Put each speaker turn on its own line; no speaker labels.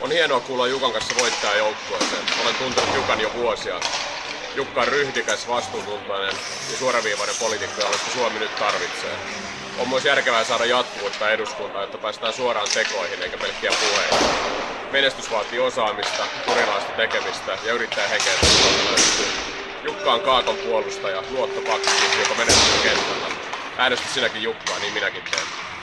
On hienoa kuulla Jukan kanssa voittaa joukkueeseen. Olen tuntenut Jukan jo vuosia. Jukka on ryhdikäs, vastuuntuntoinen ja suoraviivainen poliitikko, josta Suomi nyt tarvitsee. On myös järkevää saada jatkuvuutta eduskuntaan, jotta päästään suoraan tekoihin eikä pelkkiä puheita. Menestys vaatii osaamista, kurilaista tekemistä ja yrittää henkeä Jukka on Kaakon puolustaja, luottopakki, joka menestyy kentällä. Äänestä sinäkin Jukkaa, niin minäkin teen.